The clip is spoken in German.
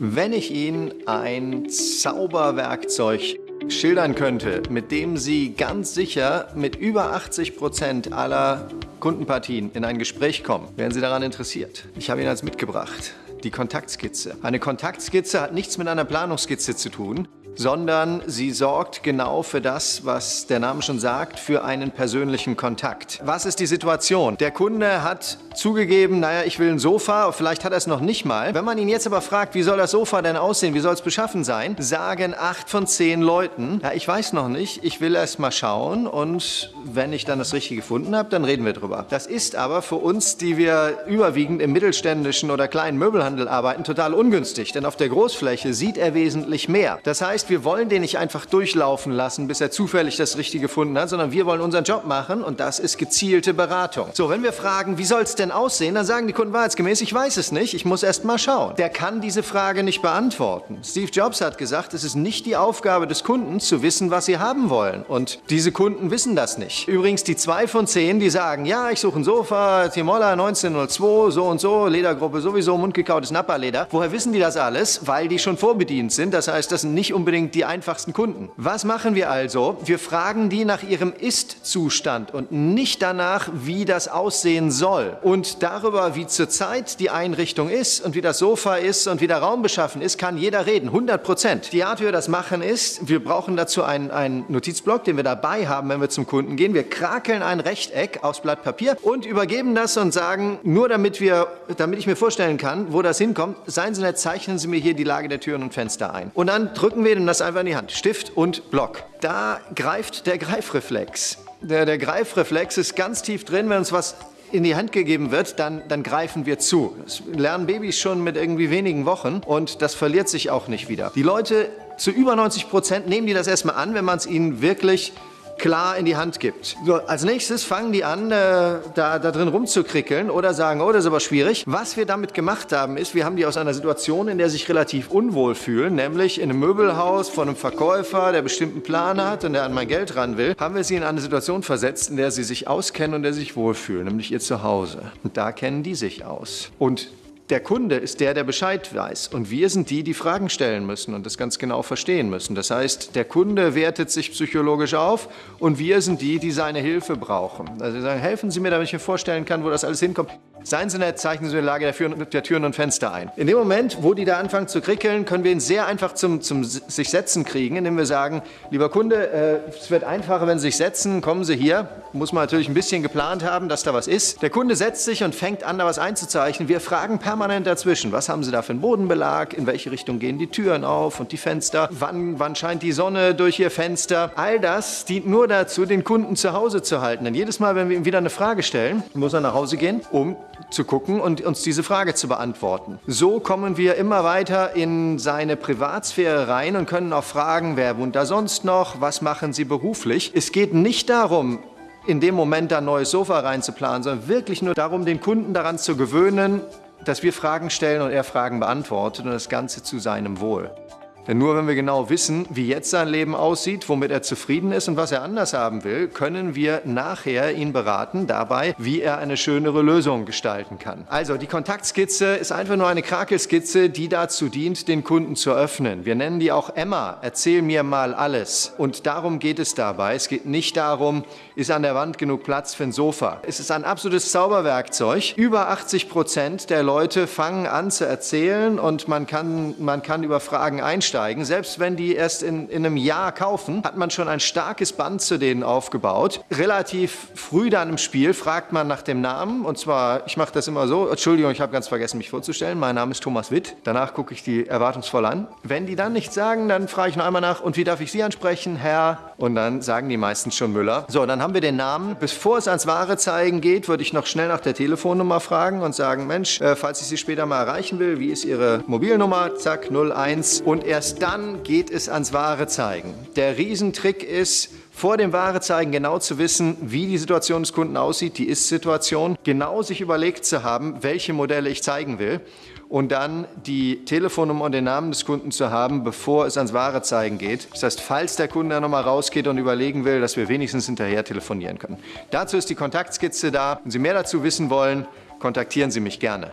Wenn ich Ihnen ein Zauberwerkzeug schildern könnte, mit dem Sie ganz sicher mit über 80 Prozent aller Kundenpartien in ein Gespräch kommen, wären Sie daran interessiert. Ich habe Ihnen als mitgebracht die Kontaktskizze. Eine Kontaktskizze hat nichts mit einer Planungsskizze zu tun, sondern sie sorgt genau für das, was der Name schon sagt, für einen persönlichen Kontakt. Was ist die Situation? Der Kunde hat zugegeben, naja, ich will ein Sofa, vielleicht hat er es noch nicht mal. Wenn man ihn jetzt aber fragt, wie soll das Sofa denn aussehen, wie soll es beschaffen sein, sagen acht von zehn Leuten, ja, ich weiß noch nicht, ich will erst mal schauen und wenn ich dann das Richtige gefunden habe, dann reden wir drüber. Das ist aber für uns, die wir überwiegend im mittelständischen oder kleinen Möbelhandel arbeiten, total ungünstig, denn auf der Großfläche sieht er wesentlich mehr. Das heißt, wir wollen den nicht einfach durchlaufen lassen, bis er zufällig das Richtige gefunden hat, sondern wir wollen unseren Job machen und das ist gezielte Beratung. So, wenn wir fragen, wie soll es denn aussehen, dann sagen die Kunden wahrheitsgemäß, ich weiß es nicht, ich muss erst mal schauen. Der kann diese Frage nicht beantworten. Steve Jobs hat gesagt, es ist nicht die Aufgabe des Kunden zu wissen, was sie haben wollen und diese Kunden wissen das nicht. Übrigens die zwei von zehn, die sagen, ja, ich suche ein Sofa, Timola 1902, so und so, Ledergruppe sowieso, mundgekautes Napperleder. Woher wissen die das alles? Weil die schon vorbedient sind. Das heißt, das sind nicht unbedingt unbedingt die einfachsten Kunden. Was machen wir also? Wir fragen die nach ihrem Ist-Zustand und nicht danach, wie das aussehen soll. Und darüber, wie zurzeit die Einrichtung ist und wie das Sofa ist und wie der Raum beschaffen ist, kann jeder reden, 100 Prozent. Die Art, wie wir das machen, ist, wir brauchen dazu einen, einen Notizblock, den wir dabei haben, wenn wir zum Kunden gehen. Wir krakeln ein Rechteck aufs Blatt Papier und übergeben das und sagen, nur damit, wir, damit ich mir vorstellen kann, wo das hinkommt, seien Sie nett, zeichnen Sie mir hier die Lage der Türen und Fenster ein. Und dann drücken wir den das einfach in die Hand. Stift und Block. Da greift der Greifreflex. Der, der Greifreflex ist ganz tief drin, wenn uns was in die Hand gegeben wird, dann, dann greifen wir zu. Das lernen Babys schon mit irgendwie wenigen Wochen und das verliert sich auch nicht wieder. Die Leute zu über 90 Prozent nehmen die das erstmal an, wenn man es ihnen wirklich klar in die Hand gibt. So, als nächstes fangen die an, äh, da, da drin rumzukrickeln oder sagen, oh, das ist aber schwierig. Was wir damit gemacht haben, ist, wir haben die aus einer Situation, in der sie sich relativ unwohl fühlen, nämlich in einem Möbelhaus von einem Verkäufer, der bestimmten Plan hat und der an mein Geld ran will, haben wir sie in eine Situation versetzt, in der sie sich auskennen und der sich wohlfühlen, nämlich ihr Zuhause. Und da kennen die sich aus. Und der Kunde ist der, der Bescheid weiß. Und wir sind die, die Fragen stellen müssen und das ganz genau verstehen müssen. Das heißt, der Kunde wertet sich psychologisch auf und wir sind die, die seine Hilfe brauchen. Also wir sagen, helfen Sie mir, damit ich mir vorstellen kann, wo das alles hinkommt. Seien Sie nett, zeichnen Sie die Lage der, Türen und Fenster ein. In dem Moment, wo die da anfangen zu krickeln, können wir ihn sehr einfach zum, zum sich setzen kriegen, indem wir sagen, lieber Kunde, äh, es wird einfacher, wenn Sie sich setzen, kommen Sie hier. Muss man natürlich ein bisschen geplant haben, dass da was ist. Der Kunde setzt sich und fängt an, da was einzuzeichnen. Wir fragen permanent dazwischen, was haben Sie da für einen Bodenbelag, in welche Richtung gehen die Türen auf und die Fenster, wann, wann scheint die Sonne durch Ihr Fenster. All das dient nur dazu, den Kunden zu Hause zu halten. Denn jedes Mal, wenn wir ihm wieder eine Frage stellen, muss er nach Hause gehen, um zu gucken und uns diese Frage zu beantworten. So kommen wir immer weiter in seine Privatsphäre rein und können auch fragen, wer wohnt da sonst noch, was machen Sie beruflich. Es geht nicht darum, in dem Moment ein neues Sofa reinzuplanen, sondern wirklich nur darum, den Kunden daran zu gewöhnen, dass wir Fragen stellen und er Fragen beantwortet und das Ganze zu seinem Wohl. Denn nur wenn wir genau wissen, wie jetzt sein Leben aussieht, womit er zufrieden ist und was er anders haben will, können wir nachher ihn beraten dabei, wie er eine schönere Lösung gestalten kann. Also die Kontaktskizze ist einfach nur eine Krakelskizze, die dazu dient, den Kunden zu öffnen. Wir nennen die auch Emma, erzähl mir mal alles. Und darum geht es dabei. Es geht nicht darum, ist an der Wand genug Platz für ein Sofa. Es ist ein absolutes Zauberwerkzeug. Über 80 Prozent der Leute fangen an zu erzählen und man kann, man kann über Fragen einsteigen einsteigen. Selbst wenn die erst in, in einem Jahr kaufen, hat man schon ein starkes Band zu denen aufgebaut. Relativ früh dann im Spiel fragt man nach dem Namen. Und zwar, ich mache das immer so, Entschuldigung, ich habe ganz vergessen, mich vorzustellen. Mein Name ist Thomas Witt. Danach gucke ich die erwartungsvoll an. Wenn die dann nichts sagen, dann frage ich noch einmal nach, und wie darf ich Sie ansprechen, Herr? Und dann sagen die meistens schon Müller. So, dann haben wir den Namen. Bevor es ans wahre Zeigen geht, würde ich noch schnell nach der Telefonnummer fragen und sagen, Mensch, äh, falls ich Sie später mal erreichen will, wie ist Ihre Mobilnummer? Zack, 01. Und erst Erst dann geht es ans wahre Zeigen. Der Riesentrick ist, vor dem wahre Zeigen genau zu wissen, wie die Situation des Kunden aussieht, die Ist-Situation, genau sich überlegt zu haben, welche Modelle ich zeigen will und dann die Telefonnummer und den Namen des Kunden zu haben, bevor es ans wahre Zeigen geht. Das heißt, falls der Kunde dann nochmal rausgeht und überlegen will, dass wir wenigstens hinterher telefonieren können. Dazu ist die Kontaktskizze da. Wenn Sie mehr dazu wissen wollen, kontaktieren Sie mich gerne.